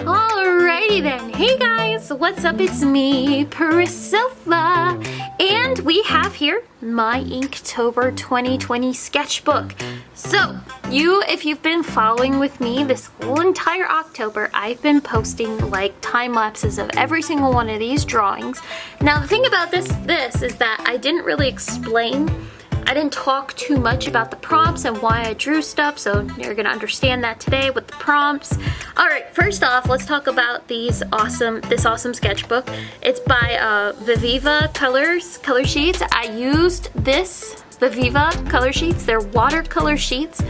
Alrighty then. Hey guys, what's up? It's me, Priscilla. And we have here my Inktober 2020 sketchbook. So, you, if you've been following with me this whole entire October, I've been posting like time lapses of every single one of these drawings. Now, the thing about this, this is that I didn't really explain I didn't talk too much about the prompts and why I drew stuff, so you're gonna understand that today with the prompts. All right, first off, let's talk about these awesome, this awesome sketchbook. It's by uh, Viviva Colors, Color Sheets. I used this Viviva Color Sheets. They're watercolor sheets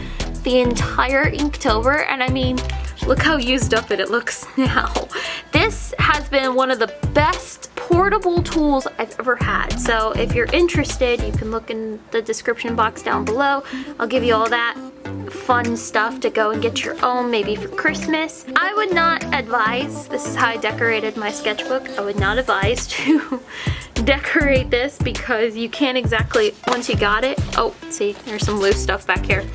the entire Inktober, and I mean, look how used up it, it looks now. This has been one of the best portable tools I've ever had. So if you're interested, you can look in the description box down below. I'll give you all that fun stuff to go and get your own maybe for Christmas. I would not advise, this is how I decorated my sketchbook, I would not advise to decorate this because you can't exactly, once you got it, oh see there's some loose stuff back here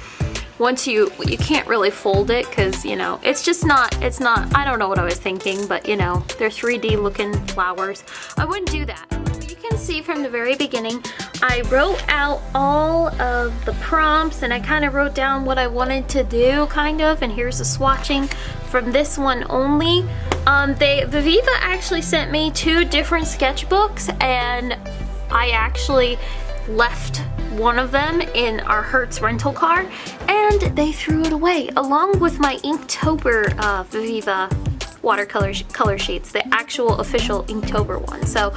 once you you can't really fold it because you know it's just not it's not I don't know what I was thinking but you know they're 3d looking flowers. I wouldn't do that. You can see from the very beginning I wrote out all of the prompts and I kind of wrote down what I wanted to do kind of and here's the swatching from this one only. Um, they Viviva actually sent me two different sketchbooks and I actually left one of them in our Hertz rental car and they threw it away along with my Inktober uh, Viva watercolor color sheets, the actual official Inktober one. So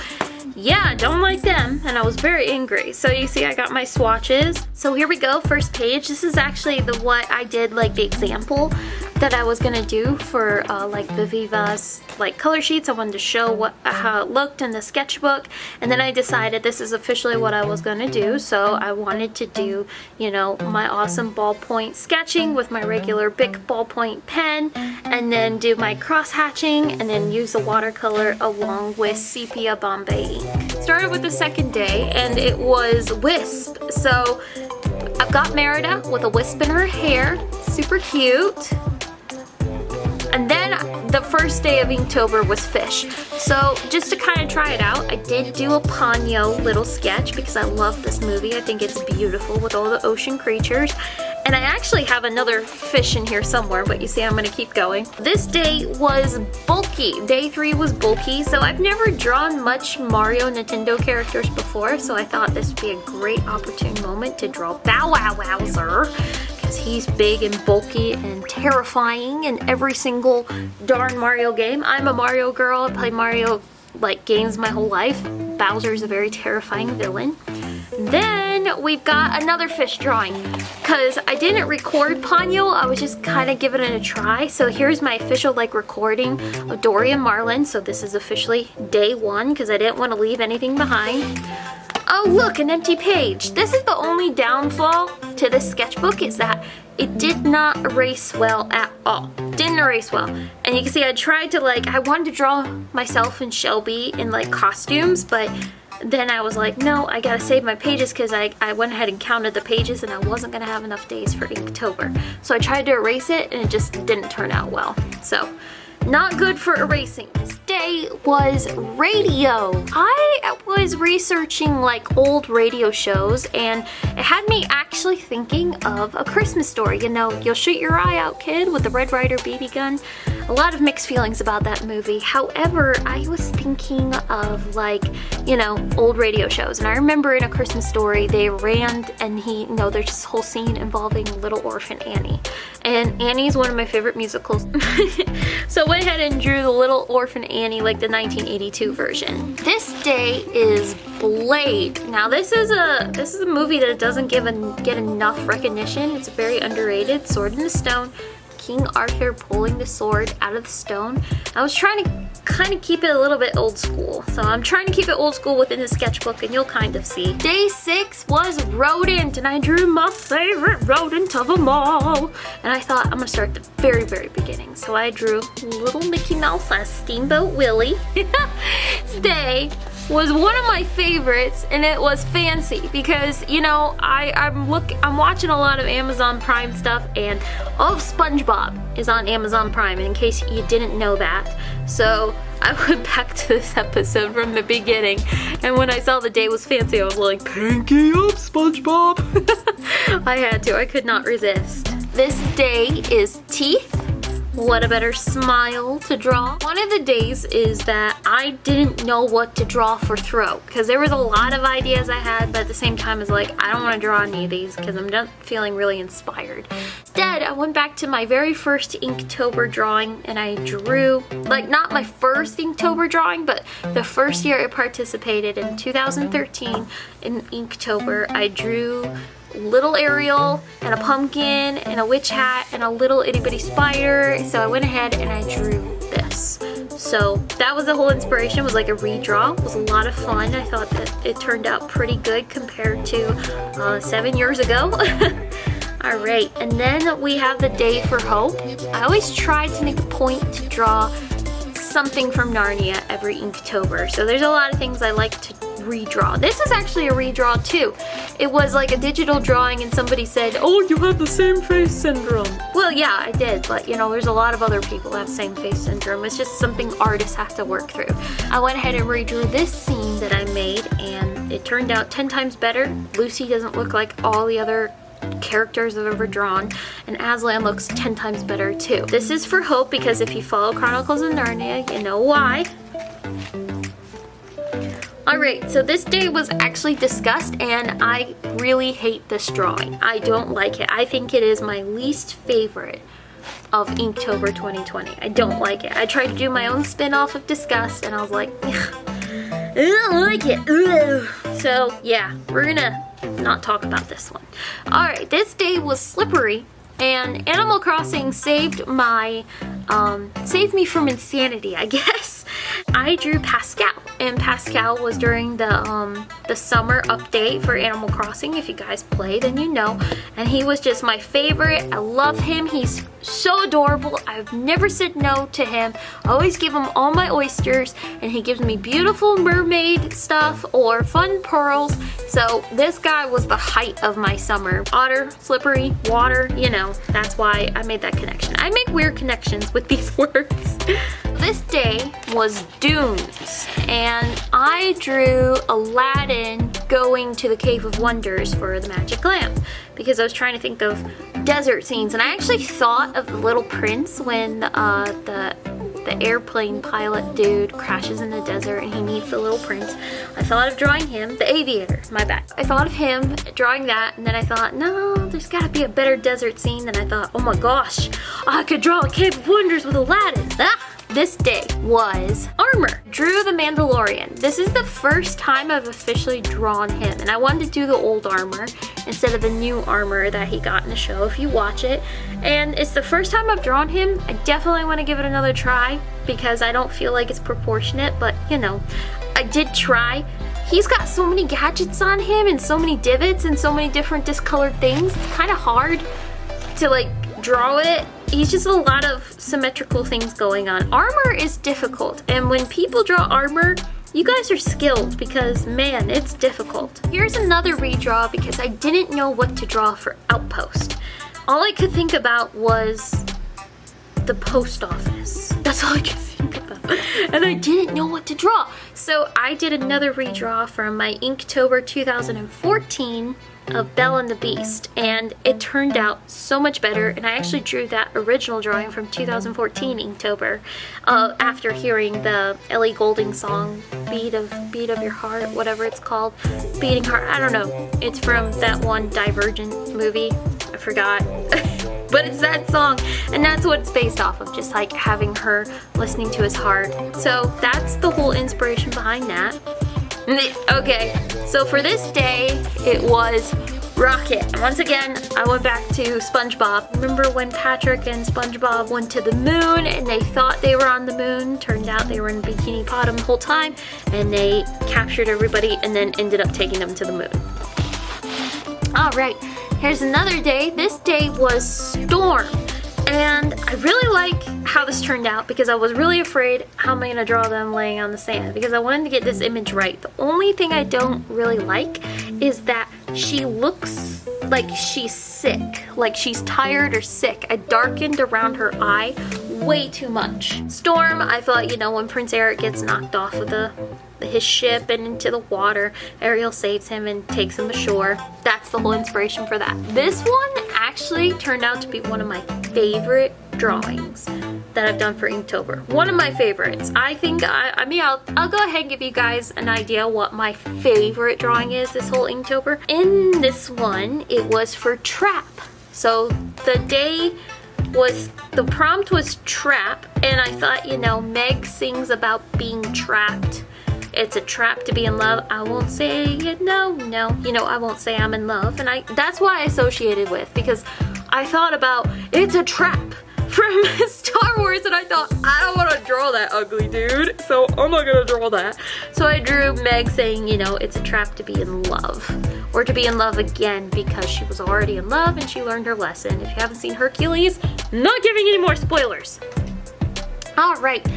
yeah, don't like them, and I was very angry. So you see I got my swatches. So here we go, first page. This is actually the what I did, like the example that I was gonna do for uh, like the Viva's like color sheets. I wanted to show what how it looked in the sketchbook and then I decided this is officially what I was gonna do so I wanted to do you know my awesome ballpoint sketching with my regular Bic ballpoint pen and then do my cross hatching and then use the watercolor along with sepia Bombay. Started with the second day and it was Wisp so I've got Merida with a wisp in her hair super cute and then the first day of Inktober was fish. So just to kind of try it out, I did do a Ponyo little sketch because I love this movie. I think it's beautiful with all the ocean creatures. And I actually have another fish in here somewhere, but you see I'm gonna keep going. This day was bulky. Day three was bulky, so I've never drawn much Mario Nintendo characters before, so I thought this would be a great opportune moment to draw Bow Wow Wowzer because he's big and bulky and terrifying in every single darn Mario game. I'm a Mario girl. I play Mario like games my whole life. Bowser's a very terrifying villain. Then we've got another fish drawing because I didn't record Ponyo. I was just kind of giving it a try. So here's my official like recording of Dory and Marlin. So this is officially day one because I didn't want to leave anything behind. Oh look, an empty page. This is the only downfall to this sketchbook is that it did not erase well at all. Didn't erase well. And you can see I tried to like, I wanted to draw myself and Shelby in like costumes, but then I was like, no, I gotta save my pages because I, I went ahead and counted the pages and I wasn't gonna have enough days for Inktober. So I tried to erase it and it just didn't turn out well. So not good for erasing. Day was radio. I was researching like old radio shows and it had me actually thinking of A Christmas Story. You know, You'll Shoot Your Eye Out Kid with the Red Ryder BB gun. A lot of mixed feelings about that movie. However, I was thinking of like, you know, old radio shows. And I remember in A Christmas Story, they ran and he, you know, there's this whole scene involving Little Orphan Annie. And Annie's one of my favorite musicals. so I went ahead and drew the Little Orphan Annie like the 1982 version. This day is Blade. Now this is a this is a movie that doesn't give a, get enough recognition. It's very underrated. Sword in the Stone. King Arthur pulling the sword out of the stone. I was trying to kind of keep it a little bit old school. So I'm trying to keep it old school within the sketchbook and you'll kind of see. Day six was rodent and I drew my favorite rodent of them all. And I thought I'm gonna start at the very, very beginning. So I drew little Mickey Mouse as Steamboat Willie. Day was one of my favorites and it was fancy because you know I, I'm look I'm watching a lot of Amazon Prime stuff and all of SpongeBob is on Amazon Prime in case you didn't know that. So I went back to this episode from the beginning and when I saw the day was fancy I was like pinky up SpongeBob. I had to I could not resist. This day is teeth what a better smile to draw. One of the days is that I didn't know what to draw for throat because there was a lot of ideas I had but at the same time it's like I don't want to draw any of these because I'm not feeling really inspired. Instead I went back to my very first Inktober drawing and I drew like not my first Inktober drawing but the first year I participated in 2013 in Inktober I drew little Ariel and a pumpkin and a witch hat and a little itty bitty spider. So I went ahead and I drew this. So that was the whole inspiration, was like a redraw. It was a lot of fun. I thought that it turned out pretty good compared to uh, seven years ago. All right, and then we have the Day for Hope. I always try to make a point to draw something from Narnia every Inktober. So there's a lot of things I like to redraw. This is actually a redraw too. It was like a digital drawing and somebody said, oh, you have the same face syndrome. Well, yeah, I did, but you know, there's a lot of other people that have same face syndrome. It's just something artists have to work through. I went ahead and redrew this scene that I made and it turned out 10 times better. Lucy doesn't look like all the other characters I've ever drawn and Aslan looks 10 times better too. This is for Hope because if you follow Chronicles of Narnia you know why. Alright, so this day was actually Disgust and I really hate this drawing. I don't like it. I think it is my least favorite of Inktober 2020. I don't like it. I tried to do my own spin-off of Disgust and I was like, I don't like it. Ugh. So yeah, we're gonna not talk about this one. Alright, this day was slippery and Animal Crossing saved my, um, saved me from insanity, I guess. I drew Pascal and Pascal was during the um, the summer update for Animal Crossing. If you guys play, then you know. And he was just my favorite. I love him. He's so adorable. I've never said no to him. I always give him all my oysters and he gives me beautiful mermaid stuff or fun pearls. So this guy was the height of my summer. Otter, slippery, water, you know, that's why I made that connection. I make weird connections with these words. this day was Dunes and I drew Aladdin going to the Cave of Wonders for the magic lamp because I was trying to think of desert scenes and I actually thought of the Little Prince when uh, the the airplane pilot dude crashes in the desert and he meets the little prince. I thought of drawing him, the aviator, my bad. I thought of him drawing that and then I thought, no, there's gotta be a better desert scene. Then I thought, oh my gosh, I could draw a Cave of Wonders with Aladdin. Ah! This day was Armor. Drew the Mandalorian. This is the first time I've officially drawn him and I wanted to do the old armor instead of the new armor that he got in the show if you watch it. And it's the first time I've drawn him. I definitely want to give it another try because I don't feel like it's proportionate but you know, I did try. He's got so many gadgets on him and so many divots and so many different discolored things. It's kind of hard to like draw it he's just a lot of symmetrical things going on. Armor is difficult, and when people draw armor, you guys are skilled because man, it's difficult. Here's another redraw because I didn't know what to draw for Outpost. All I could think about was the post office. That's all I could think about. And I didn't know what to draw. So I did another redraw from my Inktober 2014 of Belle and the Beast and it turned out so much better and I actually drew that original drawing from 2014 Inktober uh, after hearing the Ellie Goulding song Beat of Beat of Your Heart whatever it's called Beating Heart I don't know. It's from that one Divergent movie I forgot. But it's that song and that's what it's based off of just like having her listening to his heart. So that's the whole inspiration behind that Okay, so for this day, it was Rocket. Once again, I went back to SpongeBob. Remember when Patrick and SpongeBob went to the moon and they thought they were on the moon? Turned out they were in Bikini Bottom the whole time and they captured everybody and then ended up taking them to the moon. All right, here's another day. This day was Storm. And I really like how this turned out because I was really afraid how am I going to draw them laying on the sand because I wanted to get this image right. The only thing I don't really like is that she looks like she's sick, like she's tired or sick. I darkened around her eye way too much. Storm, I thought, you know, when Prince Eric gets knocked off of the his ship and into the water, Ariel saves him and takes him ashore. That's the whole inspiration for that. This one actually turned out to be one of my favorite drawings that I've done for Inktober. One of my favorites. I think, I, I mean, I'll, I'll go ahead and give you guys an idea what my favorite drawing is this whole Inktober. In this one, it was for Trap. So the day was, the prompt was Trap, and I thought, you know, Meg sings about being trapped it's a trap to be in love. I won't say it no, no. You know, I won't say I'm in love. And I that's why I associated with because I thought about it's a trap from Star Wars and I thought I don't want to draw that ugly dude so I'm not gonna draw that so I drew Meg saying you know it's a trap to be in love or to be in love again because she was already in love and she learned her lesson. If you haven't seen Hercules not giving any more spoilers. All right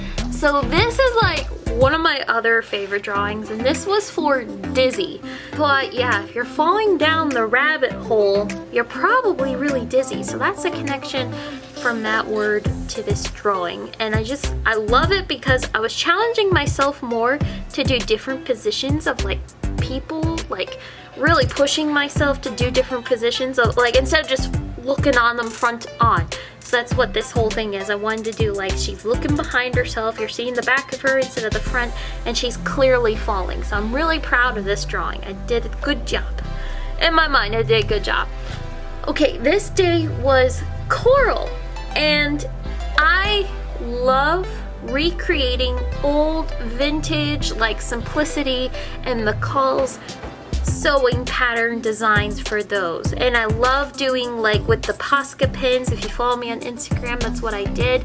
so this is like one of my other favorite drawings and this was for dizzy. But yeah if you're falling down the rabbit hole you're probably really dizzy. So that's a connection from that word to this drawing. And I just I love it because I was challenging myself more to do different positions of like people like really pushing myself to do different positions of like instead of just looking on them front on so that's what this whole thing is. I wanted to do like she's looking behind herself, you're seeing the back of her instead of the front, and she's clearly falling. So I'm really proud of this drawing. I did a good job. In my mind, I did a good job. Okay, this day was coral, and I love recreating old vintage like simplicity and the calls sewing pattern designs for those. And I love doing like with the Posca pins. If you follow me on Instagram that's what I did.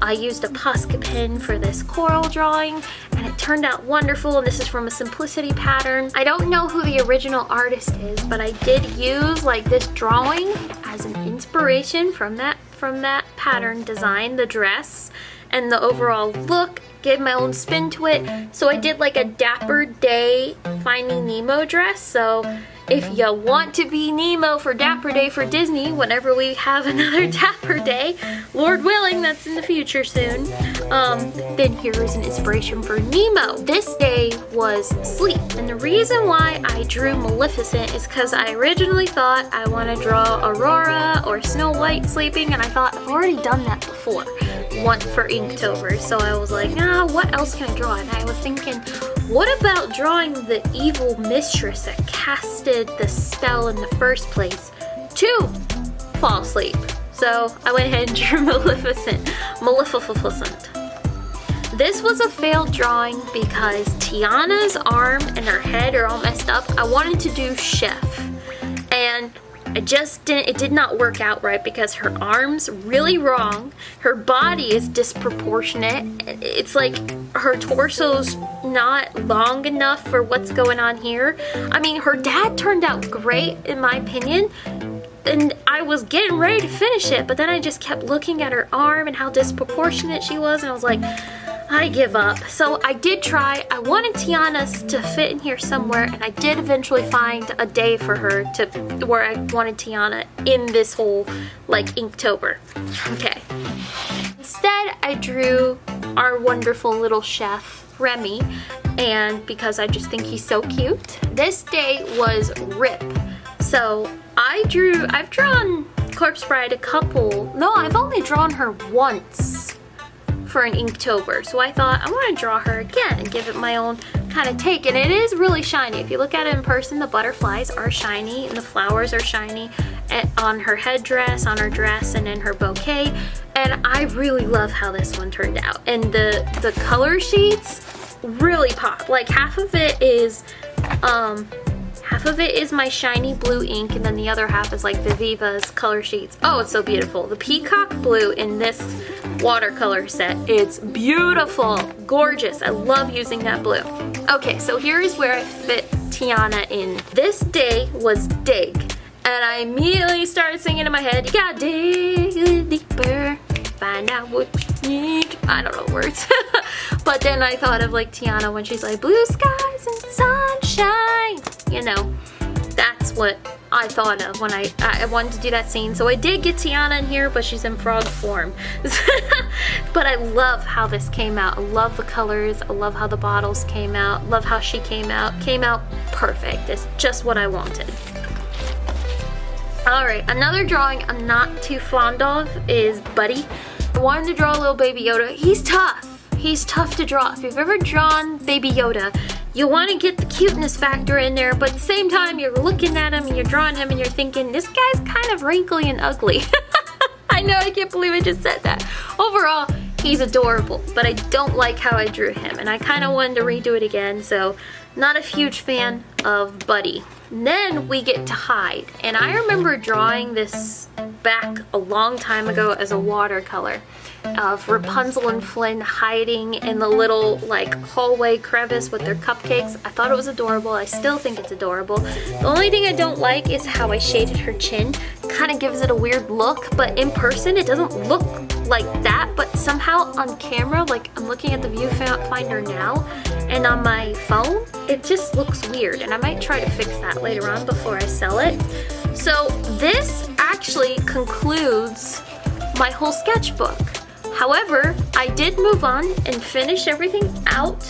I used a Posca pin for this coral drawing and it turned out wonderful and this is from a simplicity pattern. I don't know who the original artist is but I did use like this drawing as an inspiration from that from that pattern design the dress and the overall look give my own spin to it. So I did like a Dapper Day Finding Nemo dress. So if you want to be Nemo for Dapper Day for Disney, whenever we have another Dapper Day, Lord willing, that's in the future soon, um, then here is an inspiration for Nemo. This day was sleep. And the reason why I drew Maleficent is because I originally thought I want to draw Aurora or Snow White sleeping, and I thought I've already done that before one for Inktober. So I was like, ah, what else can I draw? And I was thinking, what about drawing the evil mistress that casted the spell in the first place to fall asleep? So I went ahead and drew Maleficent. Maleficent. This was a failed drawing because Tiana's arm and her head are all messed up. I wanted to do Chef. And I just didn't, it did not work out right because her arm's really wrong. Her body is disproportionate. It's like her torso's not long enough for what's going on here. I mean, her dad turned out great in my opinion. And I was getting ready to finish it, but then I just kept looking at her arm and how disproportionate she was, and I was like, I give up. So I did try. I wanted Tiana's to fit in here somewhere and I did eventually find a day for her to where I wanted Tiana in this whole like Inktober. Okay. Instead, I drew our wonderful little chef, Remy, and because I just think he's so cute. This day was Rip. So I drew, I've drawn Corpse Bride a couple, no, I've only drawn her once for an Inktober. So I thought I want to draw her again and give it my own kind of take. And it is really shiny. If you look at it in person, the butterflies are shiny and the flowers are shiny on her headdress, on her dress, and in her bouquet. And I really love how this one turned out. And the, the color sheets really pop. Like half of it is um, Half of it is my shiny blue ink and then the other half is like Viviva's color sheets. Oh, it's so beautiful. The peacock blue in this watercolor set. It's beautiful, gorgeous. I love using that blue. Okay, so here is where I fit Tiana in. This day was dig. And I immediately started singing in my head, you gotta dig deeper. find out what you need. I don't know words. but then I thought of like Tiana when she's like, blue skies and sunshine. You know, that's what I thought of when I, I wanted to do that scene. So I did get Tiana in here, but she's in frog form. but I love how this came out. I love the colors. I love how the bottles came out. Love how she came out. Came out perfect. It's just what I wanted. Alright, another drawing I'm not too fond of is Buddy. I wanted to draw a little Baby Yoda. He's tough. He's tough to draw. If you've ever drawn Baby Yoda, you want to get the cuteness factor in there, but at the same time, you're looking at him and you're drawing him and you're thinking, this guy's kind of wrinkly and ugly. I know, I can't believe I just said that. Overall, he's adorable, but I don't like how I drew him, and I kind of wanted to redo it again, so not a huge fan of Buddy. Then we get to Hide, and I remember drawing this back a long time ago as a watercolor of Rapunzel and Flynn hiding in the little like hallway crevice with their cupcakes. I thought it was adorable. I still think it's adorable. The only thing I don't like is how I shaded her chin. Kind of gives it a weird look, but in person it doesn't look like that, but somehow on camera, like I'm looking at the viewfinder now, and on my phone, it just looks weird, and I might try to fix that later on before I sell it. So this actually concludes my whole sketchbook. However, I did move on and finish everything out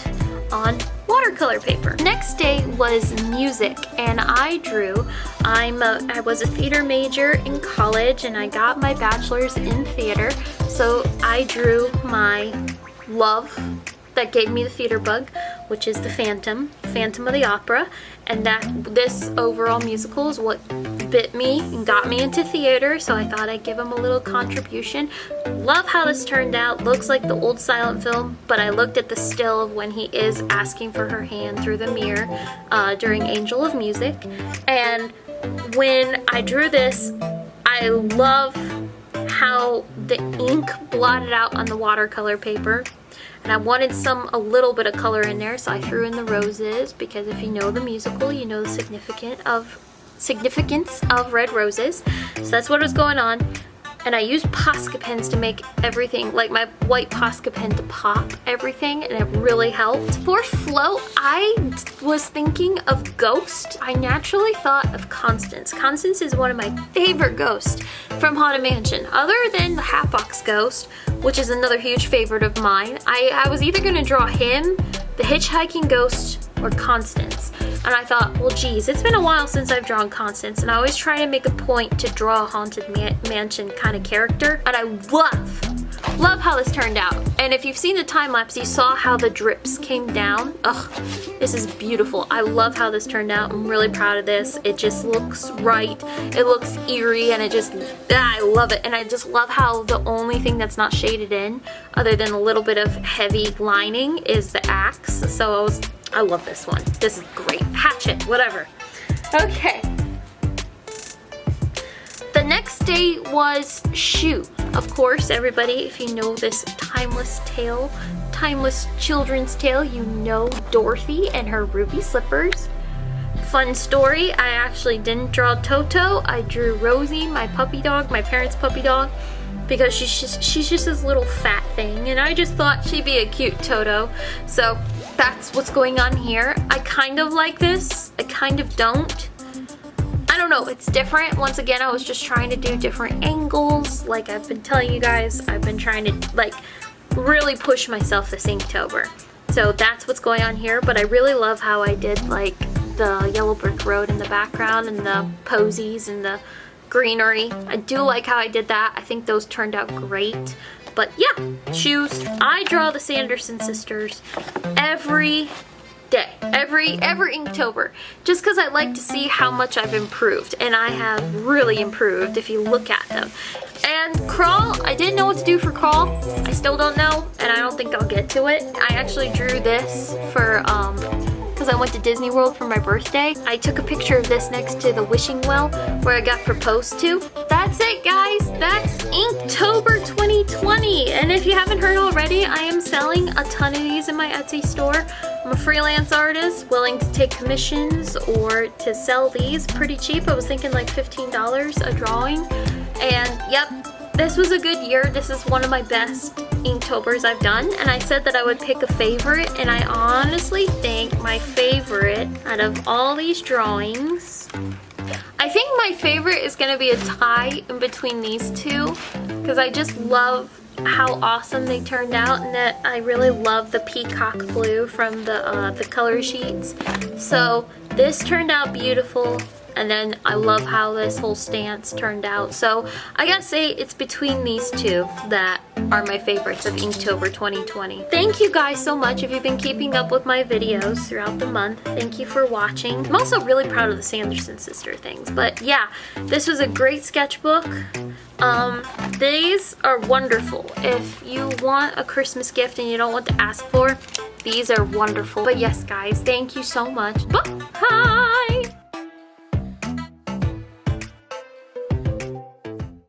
on watercolor paper. Next day was music and I drew. I'm a, I was a theater major in college and I got my bachelor's in theater. So I drew my love that gave me the theater bug, which is the Phantom, Phantom of the Opera, and that this overall musical is what bit me and got me into theater, so I thought I'd give him a little contribution. Love how this turned out. Looks like the old silent film, but I looked at the still of when he is asking for her hand through the mirror uh, during Angel of Music, and when I drew this, I love how the ink blotted out on the watercolor paper and I wanted some, a little bit of color in there, so I threw in the roses because if you know the musical, you know the significant of significance of red roses. So that's what was going on and I used Posca pens to make everything, like my white Posca pen to pop everything and it really helped. For float, I was thinking of Ghost. I naturally thought of Constance. Constance is one of my favorite ghosts from Haunted Mansion. Other than the Hatbox Ghost, which is another huge favorite of mine, I, I was either gonna draw him, the Hitchhiking Ghost, or Constance. And I thought, well geez, it's been a while since I've drawn Constance and I always try to make a point to draw a Haunted man Mansion kind of character. And I love, love how this turned out. And if you've seen the time lapse, you saw how the drips came down. Ugh, this is beautiful. I love how this turned out. I'm really proud of this. It just looks right. It looks eerie and it just, ah, I love it. And I just love how the only thing that's not shaded in, other than a little bit of heavy lining, is the axe. So I was I love this one. This is great. Hatchet, whatever. Okay. The next day was Shoe. Of course, everybody, if you know this timeless tale, timeless children's tale, you know Dorothy and her ruby slippers. Fun story, I actually didn't draw Toto. I drew Rosie, my puppy dog, my parents' puppy dog, because she's just, she's just this little fat thing, and I just thought she'd be a cute Toto. So that's what's going on here. I kind of like this. I kind of don't. Don't know, it's different. Once again, I was just trying to do different angles. Like I've been telling you guys, I've been trying to like really push myself this Inktober. So that's what's going on here, but I really love how I did like the yellow brick road in the background and the posies and the greenery. I do like how I did that. I think those turned out great. But yeah, shoes. I draw the Sanderson sisters every day, every every Inktober, just because I like to see how much I've improved, and I have really improved if you look at them. And Crawl, I didn't know what to do for Crawl. I still don't know, and I don't think I'll get to it. I actually drew this for um, because I went to Disney World for my birthday. I took a picture of this next to the wishing well where I got proposed to. That's it guys, that's Inktober 2020. And if you haven't heard already, I am selling a ton of these in my Etsy store. I'm a freelance artist willing to take commissions or to sell these pretty cheap. I was thinking like $15 a drawing. And yep, this was a good year. This is one of my best Inktobers I've done. And I said that I would pick a favorite. And I honestly think my favorite out of all these drawings I think my favorite is going to be a tie in between these two because I just love how awesome they turned out and that I really love the peacock blue from the, uh, the color sheets. So this turned out beautiful and then I love how this whole stance turned out. So I gotta say it's between these two that are my favorites of Inktober 2020. Thank you guys so much if you've been keeping up with my videos throughout the month. Thank you for watching. I'm also really proud of the Sanderson sister things. But yeah, this was a great sketchbook. Um, these are wonderful. If you want a Christmas gift and you don't want to ask for, these are wonderful. But yes, guys, thank you so much. Bye!